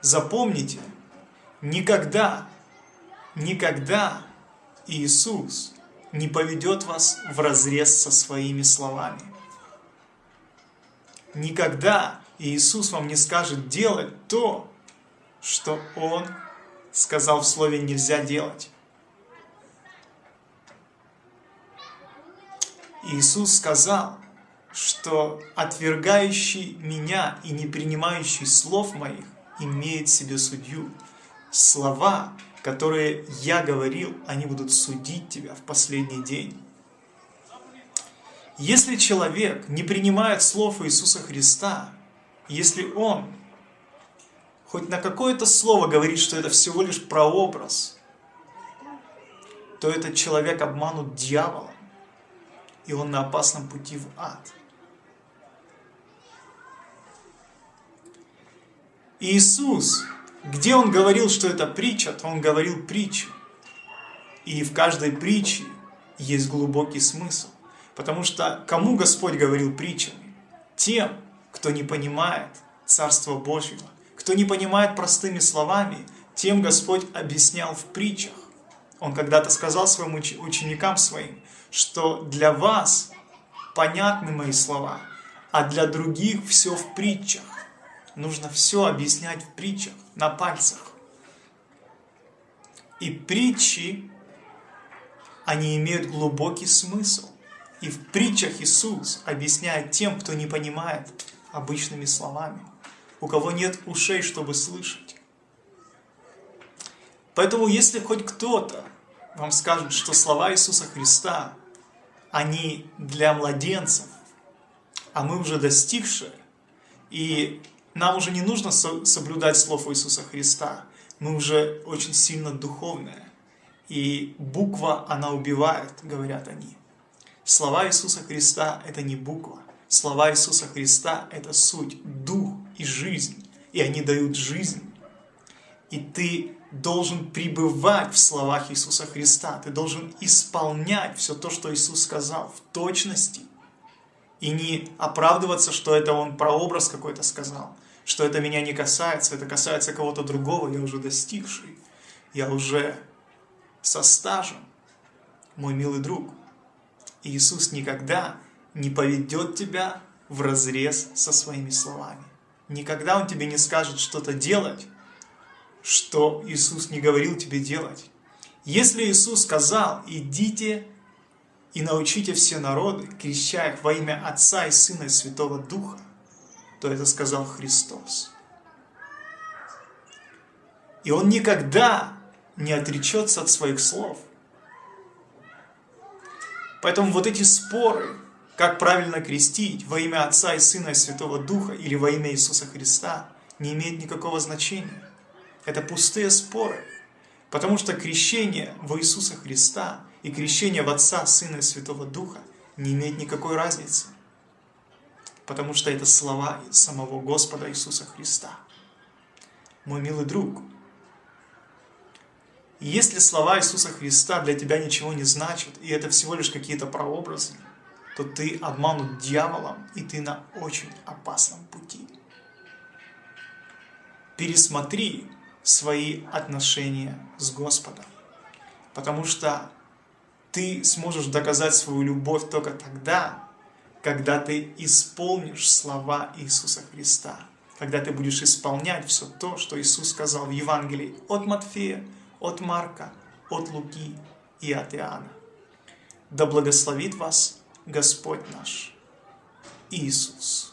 Запомните, никогда, никогда Иисус не поведет вас в разрез со своими словами. Никогда Иисус вам не скажет делать то, что Он сказал в Слове нельзя делать. Иисус сказал, что отвергающий меня и не принимающий слов моих имеет себе судью. Слова, которые я говорил, они будут судить тебя в последний день. Если человек не принимает слов Иисуса Христа, если он хоть на какое-то слово говорит, что это всего лишь прообраз, то этот человек обманут дьяволом, и он на опасном пути в ад. Иисус, где Он говорил, что это притча, то Он говорил притчу. И в каждой притче есть глубокий смысл. Потому что кому Господь говорил притчами? Тем, кто не понимает Царство Божьего, кто не понимает простыми словами, тем Господь объяснял в притчах. Он когда-то сказал своим ученикам своим, что для вас понятны мои слова, а для других все в притчах нужно все объяснять в притчах, на пальцах. И притчи, они имеют глубокий смысл. И в притчах Иисус объясняет тем, кто не понимает обычными словами, у кого нет ушей, чтобы слышать. Поэтому, если хоть кто-то вам скажет, что слова Иисуса Христа, они для младенцев, а мы уже достигшие, и нам уже не нужно соблюдать слов Иисуса Христа. Мы уже очень сильно духовные. И буква, она убивает, говорят они. Слова Иисуса Христа – это не буква. Слова Иисуса Христа – это суть, дух и жизнь. И они дают жизнь. И ты должен пребывать в словах Иисуса Христа. Ты должен исполнять все то, что Иисус сказал в точности. И не оправдываться, что это Он прообраз какой-то сказал что это меня не касается, это касается кого-то другого, я уже достигший, я уже со стажем, мой милый друг. Иисус никогда не поведет тебя в разрез со своими словами. Никогда Он тебе не скажет что-то делать, что Иисус не говорил тебе делать. Если Иисус сказал, идите и научите все народы, крещая их во имя Отца и Сына и Святого Духа, то это сказал Христос. И Он никогда не отречется от своих слов. Поэтому вот эти споры, как правильно крестить во имя Отца и Сына и Святого Духа или во имя Иисуса Христа, не имеет никакого значения. Это пустые споры. Потому что крещение во Иисуса Христа и крещение в Отца, Сына и Святого Духа не имеет никакой разницы потому что это слова самого Господа Иисуса Христа. Мой милый друг, если слова Иисуса Христа для тебя ничего не значат, и это всего лишь какие-то прообразы, то ты обманут дьяволом, и ты на очень опасном пути. Пересмотри свои отношения с Господом, потому что ты сможешь доказать свою любовь только тогда, когда ты исполнишь слова Иисуса Христа, когда ты будешь исполнять все то, что Иисус сказал в Евангелии от Матфея, от Марка, от Луки и от Иоанна. Да благословит вас Господь наш Иисус.